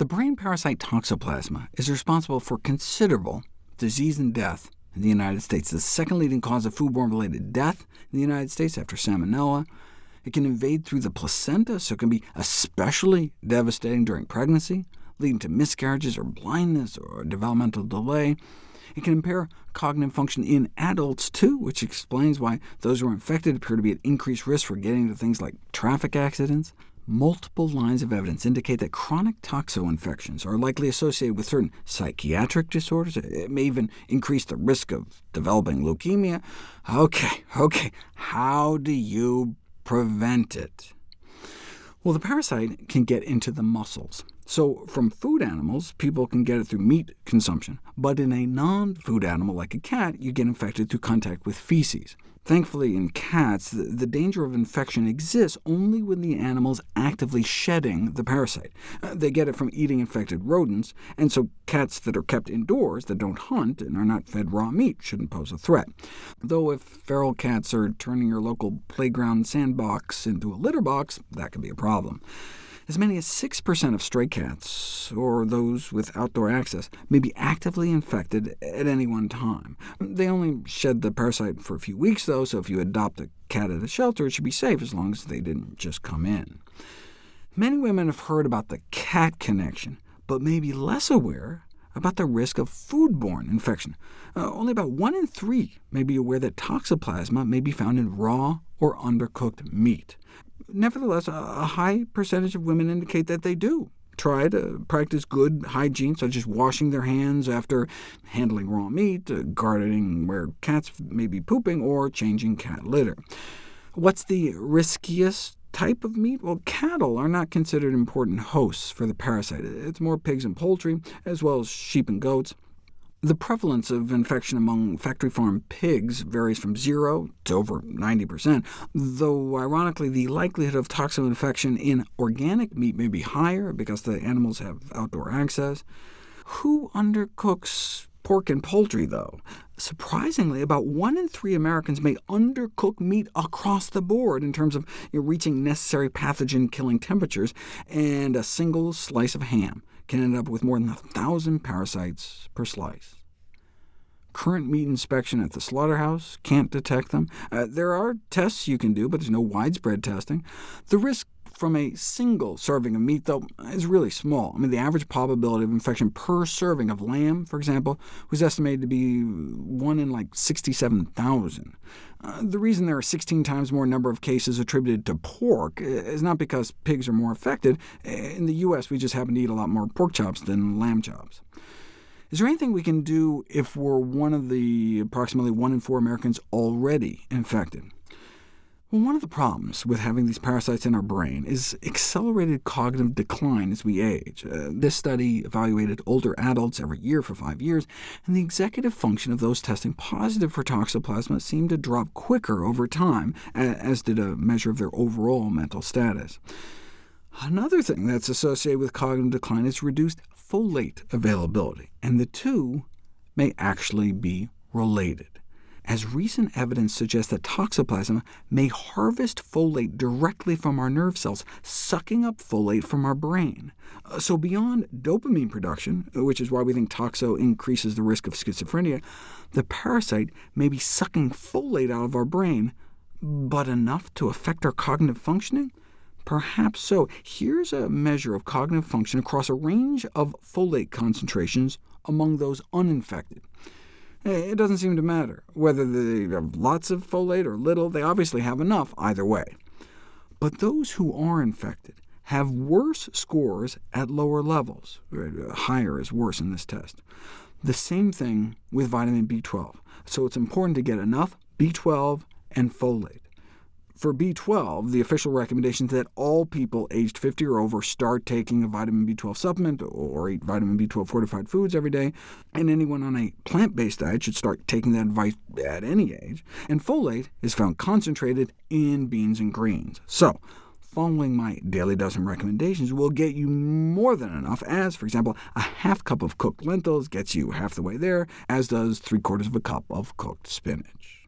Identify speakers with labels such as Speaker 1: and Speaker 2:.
Speaker 1: The brain parasite Toxoplasma is responsible for considerable disease and death in the United States, the second leading cause of foodborne-related death in the United States after Salmonella. It can invade through the placenta, so it can be especially devastating during pregnancy, leading to miscarriages or blindness or developmental delay. It can impair cognitive function in adults, too, which explains why those who are infected appear to be at increased risk for getting into things like traffic accidents. Multiple lines of evidence indicate that chronic toxo infections are likely associated with certain psychiatric disorders. It may even increase the risk of developing leukemia. OK, OK, how do you prevent it? Well, the parasite can get into the muscles. So from food animals, people can get it through meat consumption, but in a non-food animal like a cat, you get infected through contact with feces. Thankfully, in cats, the, danger of infection exists only when the animal is actively shedding the parasite. Uh, they get it from eating infected rodents, and so cats that are kept indoors, that don't hunt, and are not fed raw meat shouldn't pose a threat. Though if feral cats are turning your local playground sandbox into a litter box, that could be a problem. As many as 6% of stray cats, or those with outdoor access, may be actively infected at any one time. They only shed the parasite for a few weeks, though, so if you adopt a cat at a shelter, it should be safe as long as they didn't just come in. Many women have heard about the cat connection, but may be less aware about the risk of foodborne infection. Uh, only about 1 in 3 may be aware that toxoplasma may be found in raw or undercooked meat. Nevertheless, a high percentage of women indicate that they do try to practice good hygiene, such as washing their hands after handling raw meat, uh, gardening where cats may be pooping, or changing cat litter. What's the riskiest type of meat? Well, cattle are not considered important hosts for the parasite. It's more pigs and poultry, as well as sheep and goats. The prevalence of infection among factory-farmed pigs varies from 0 to over 90%, though ironically the likelihood of toxo infection in organic meat may be higher because the animals have outdoor access. Who undercooks pork and poultry, though? Surprisingly, about 1 in 3 Americans may undercook meat across the board in terms of you know, reaching necessary pathogen-killing temperatures, and a single slice of ham can end up with more than a 1,000 parasites per slice. Current meat inspection at the slaughterhouse can't detect them. Uh, there are tests you can do, but there's no widespread testing. The risk from a single serving of meat, though, is really small. I mean, the average probability of infection per serving of lamb, for example, was estimated to be 1 in like 67,000. Uh, the reason there are 16 times more number of cases attributed to pork is not because pigs are more affected. In the U.S., we just happen to eat a lot more pork chops than lamb chops. Is there anything we can do if we're one of the approximately 1 in 4 Americans already infected? One of the problems with having these parasites in our brain is accelerated cognitive decline as we age. Uh, this study evaluated older adults every year for five years, and the executive function of those testing positive for toxoplasma seemed to drop quicker over time, as did a measure of their overall mental status. Another thing that's associated with cognitive decline is reduced folate availability, and the two may actually be related, as recent evidence suggests that toxoplasma may harvest folate directly from our nerve cells, sucking up folate from our brain. Uh, so beyond dopamine production, which is why we think toxo increases the risk of schizophrenia, the parasite may be sucking folate out of our brain, but enough to affect our cognitive functioning? Perhaps so. Here's a measure of cognitive function across a range of folate concentrations among those uninfected. Eh, it doesn't seem to matter whether they have lots of folate or little. They obviously have enough either way. But those who are infected have worse scores at lower levels. Higher is worse in this test. The same thing with vitamin B12. So it's important to get enough B12 and folate. For B12, the official recommendation is that all people aged 50 or over start taking a vitamin B12 supplement or eat vitamin B12 fortified foods every day, and anyone on a plant-based diet should start taking that advice at any age. And folate is found concentrated in beans and greens. So, following my daily dozen recommendations will get you more than enough, as, for example, a half cup of cooked lentils gets you half the way there, as does three-quarters of a cup of cooked spinach.